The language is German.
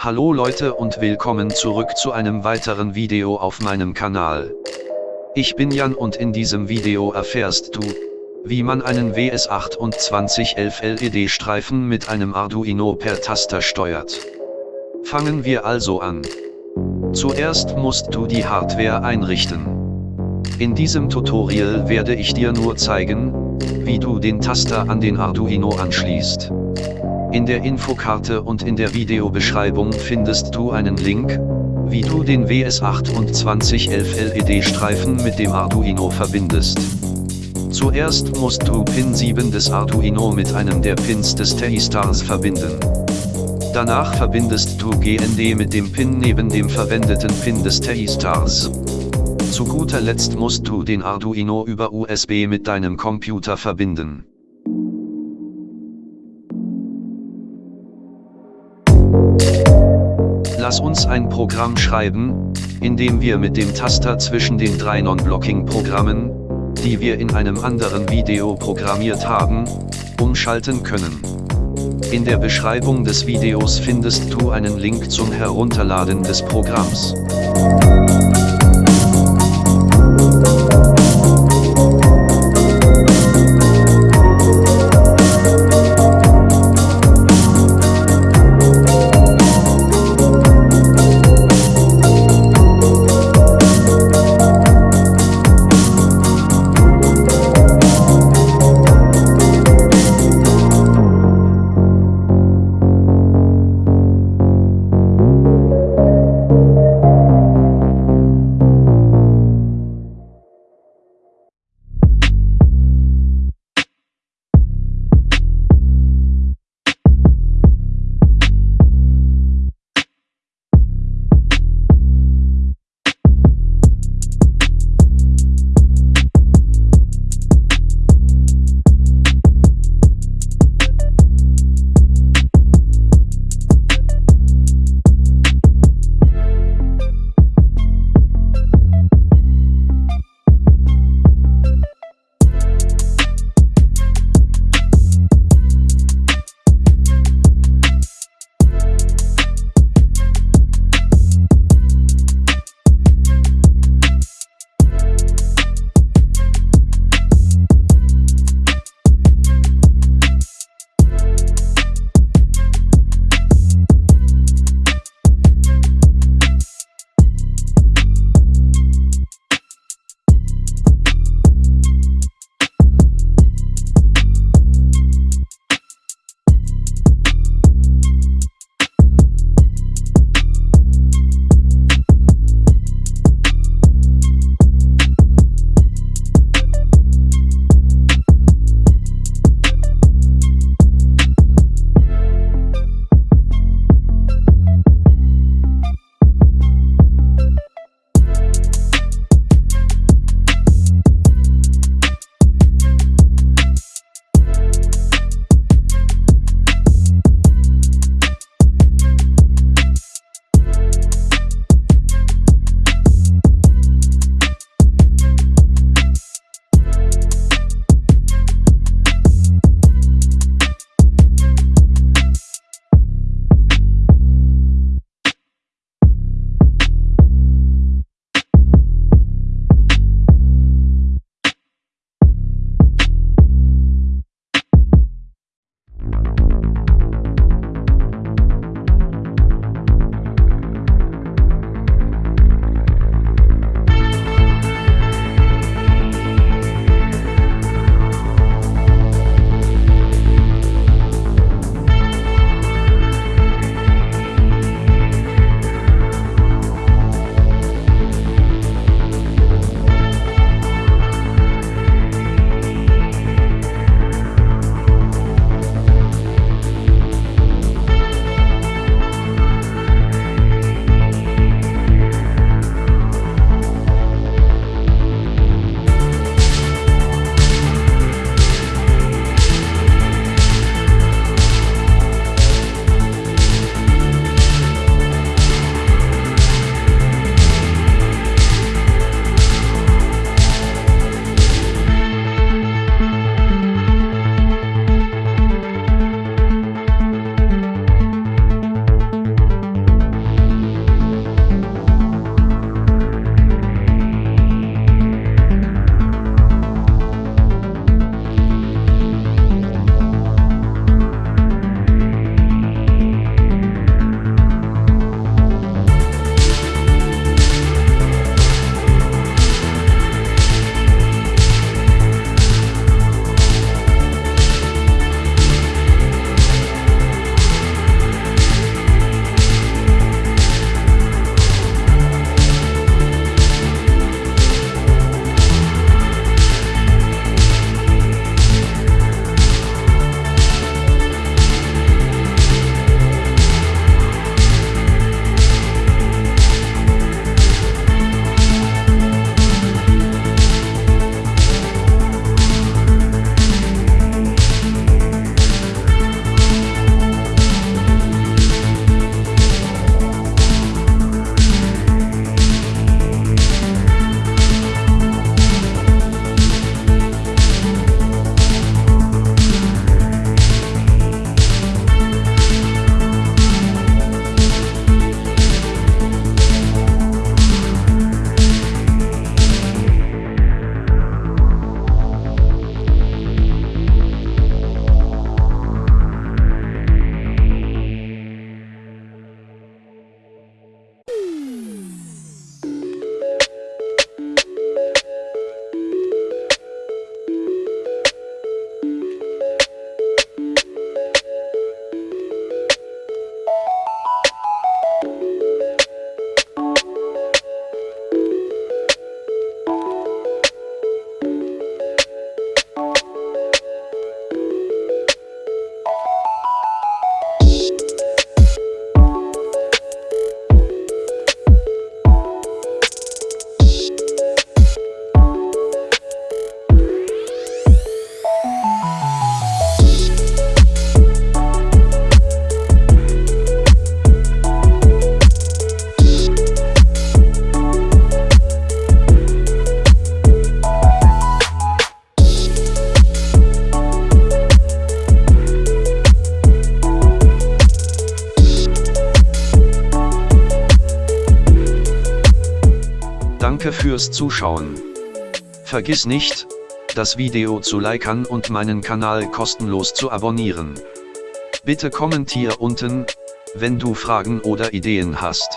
Hallo Leute und willkommen zurück zu einem weiteren Video auf meinem Kanal. Ich bin Jan und in diesem Video erfährst du, wie man einen WS2811 LED-Streifen mit einem Arduino per Taster steuert. Fangen wir also an. Zuerst musst du die Hardware einrichten. In diesem Tutorial werde ich dir nur zeigen, wie du den Taster an den Arduino anschließt. In der Infokarte und in der Videobeschreibung findest du einen Link, wie du den WS2811 LED-Streifen mit dem Arduino verbindest. Zuerst musst du Pin 7 des Arduino mit einem der Pins des TI-Stars verbinden. Danach verbindest du GND mit dem Pin neben dem verwendeten Pin des TI-Stars. Zu guter Letzt musst du den Arduino über USB mit deinem Computer verbinden. Lass uns ein Programm schreiben, in dem wir mit dem Taster zwischen den drei Non-Blocking-Programmen, die wir in einem anderen Video programmiert haben, umschalten können. In der Beschreibung des Videos findest du einen Link zum Herunterladen des Programms. Fürs Zuschauen. Vergiss nicht, das Video zu liken und meinen Kanal kostenlos zu abonnieren. Bitte kommentier unten, wenn du Fragen oder Ideen hast.